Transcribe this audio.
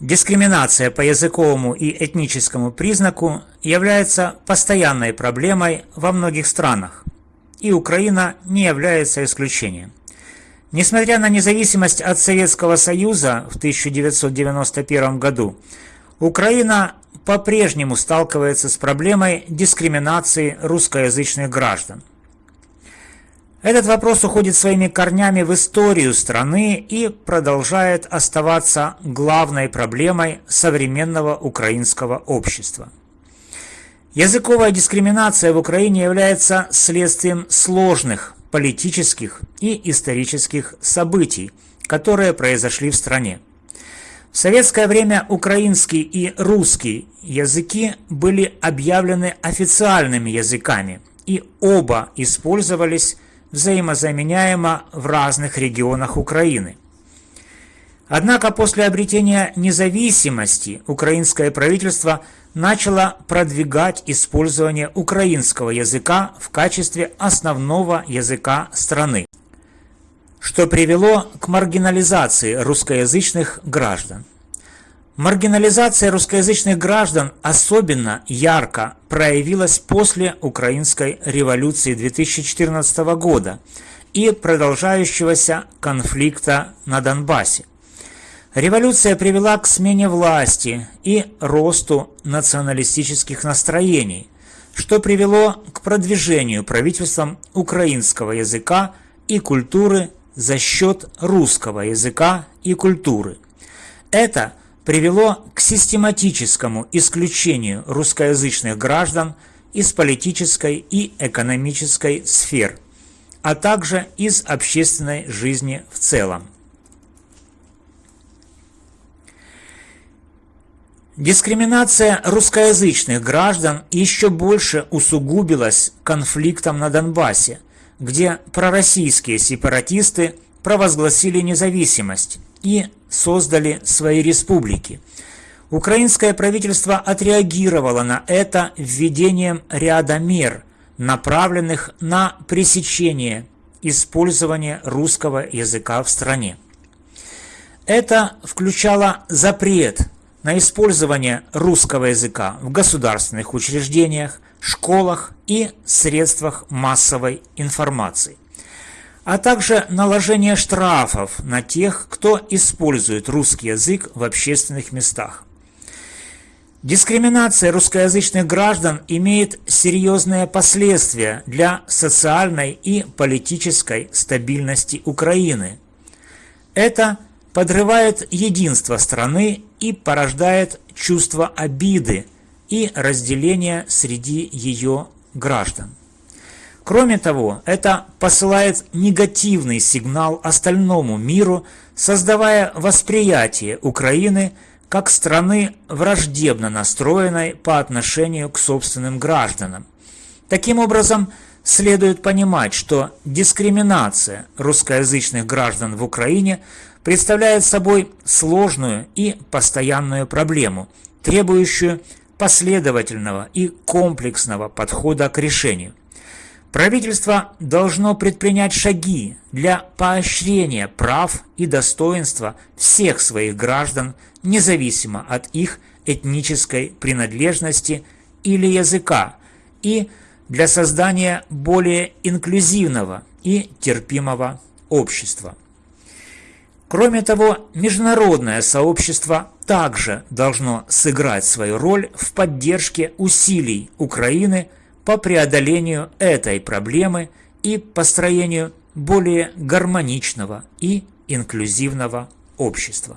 Дискриминация по языковому и этническому признаку является постоянной проблемой во многих странах, и Украина не является исключением. Несмотря на независимость от Советского Союза в 1991 году, Украина по-прежнему сталкивается с проблемой дискриминации русскоязычных граждан. Этот вопрос уходит своими корнями в историю страны и продолжает оставаться главной проблемой современного украинского общества. Языковая дискриминация в Украине является следствием сложных политических и исторических событий, которые произошли в стране. В советское время украинский и русский языки были объявлены официальными языками, и оба использовались взаимозаменяемо в разных регионах Украины. Однако после обретения независимости украинское правительство начало продвигать использование украинского языка в качестве основного языка страны, что привело к маргинализации русскоязычных граждан. Маргинализация русскоязычных граждан особенно ярко проявилась после Украинской революции 2014 года и продолжающегося конфликта на Донбассе. Революция привела к смене власти и росту националистических настроений, что привело к продвижению правительством украинского языка и культуры за счет русского языка и культуры. Это – привело к систематическому исключению русскоязычных граждан из политической и экономической сфер, а также из общественной жизни в целом. Дискриминация русскоязычных граждан еще больше усугубилась конфликтом на Донбассе, где пророссийские сепаратисты провозгласили независимость и создали свои республики. Украинское правительство отреагировало на это введением ряда мер, направленных на пресечение использования русского языка в стране. Это включало запрет на использование русского языка в государственных учреждениях, школах и средствах массовой информации а также наложение штрафов на тех, кто использует русский язык в общественных местах. Дискриминация русскоязычных граждан имеет серьезные последствия для социальной и политической стабильности Украины. Это подрывает единство страны и порождает чувство обиды и разделения среди ее граждан. Кроме того, это посылает негативный сигнал остальному миру, создавая восприятие Украины как страны враждебно настроенной по отношению к собственным гражданам. Таким образом, следует понимать, что дискриминация русскоязычных граждан в Украине представляет собой сложную и постоянную проблему, требующую последовательного и комплексного подхода к решению. Правительство должно предпринять шаги для поощрения прав и достоинства всех своих граждан, независимо от их этнической принадлежности или языка, и для создания более инклюзивного и терпимого общества. Кроме того, международное сообщество также должно сыграть свою роль в поддержке усилий Украины по преодолению этой проблемы и построению более гармоничного и инклюзивного общества.